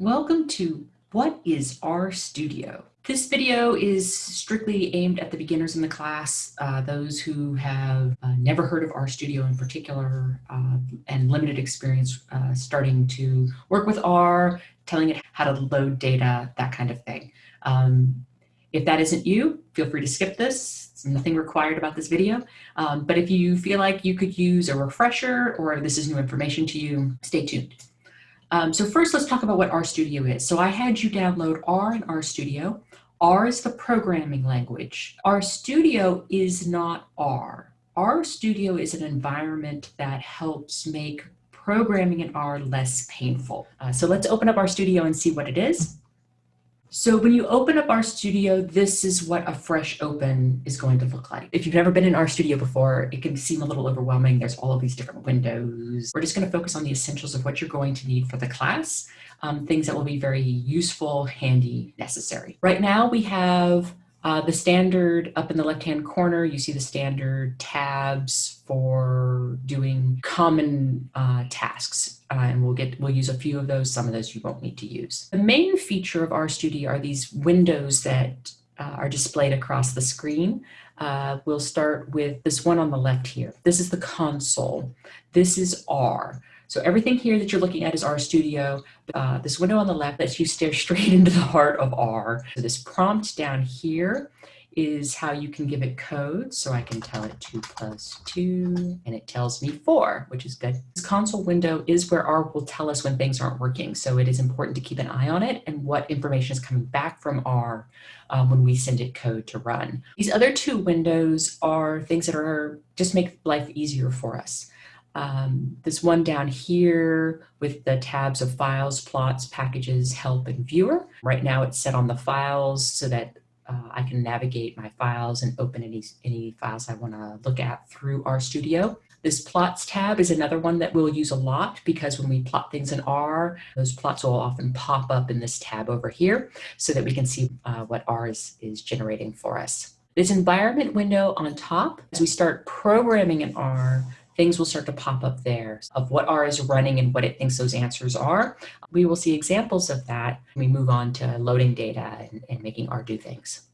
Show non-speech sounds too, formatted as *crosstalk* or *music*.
Welcome to What is RStudio? This video is strictly aimed at the beginners in the class, uh, those who have uh, never heard of RStudio in particular uh, and limited experience uh, starting to work with R, telling it how to load data, that kind of thing. Um, if that isn't you, feel free to skip this. Nothing required about this video. Um, but if you feel like you could use a refresher or this is new information to you, stay tuned. Um, so first, let's talk about what RStudio is. So I had you download R and RStudio. R is the programming language. RStudio is not R. RStudio is an environment that helps make programming in R less painful. Uh, so let's open up RStudio and see what it is. So when you open up RStudio, this is what a fresh open is going to look like. If you've never been in RStudio before, it can seem a little overwhelming. There's all of these different windows. We're just going to focus on the essentials of what you're going to need for the class, um, things that will be very useful, handy, necessary. Right now we have uh, the standard up in the left-hand corner, you see the standard tabs for doing common uh, tasks. Uh, and we'll get we'll use a few of those. Some of those you won't need to use. The main feature of RStudio are these windows that uh, are displayed across the screen. Uh, we'll start with this one on the left here. This is the console. This is R. So everything here that you're looking at is RStudio. Uh, this window on the left lets you stare straight *laughs* into the heart of R. So this prompt down here is how you can give it code. So I can tell it 2 plus 2, and it tells me 4, which is good. This console window is where R will tell us when things aren't working. So it is important to keep an eye on it and what information is coming back from R um, when we send it code to run. These other two windows are things that are just make life easier for us um, this one down here with the tabs of files, plots, packages, help, and viewer. Right now it's set on the files so that uh, I can navigate my files and open any, any files I want to look at through RStudio. This plots tab is another one that we'll use a lot because when we plot things in R, those plots will often pop up in this tab over here so that we can see uh, what R is, is generating for us. This environment window on top, as we start programming in R, things will start to pop up there of what R is running and what it thinks those answers are. We will see examples of that when we move on to loading data and, and making R do things.